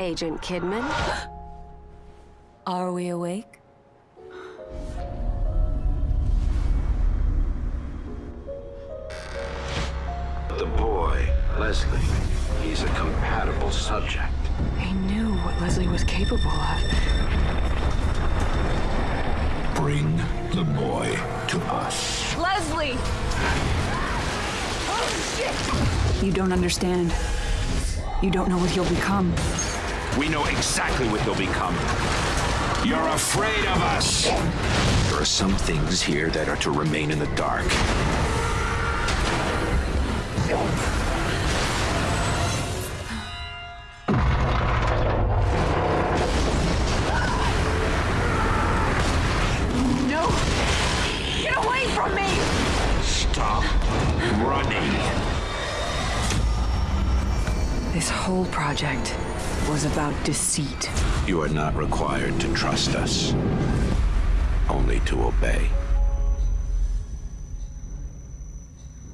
Agent Kidman. Are we awake? The boy, Leslie, he's a compatible subject. I knew what Leslie was capable of. Bring the boy to us. Leslie! Oh, shit! You don't understand. You don't know what he'll become. We know exactly what he'll become. You're afraid of us. There are some things here that are to remain in the dark. No! Get away from me! Stop running. This whole project was about deceit. You are not required to trust us, only to obey.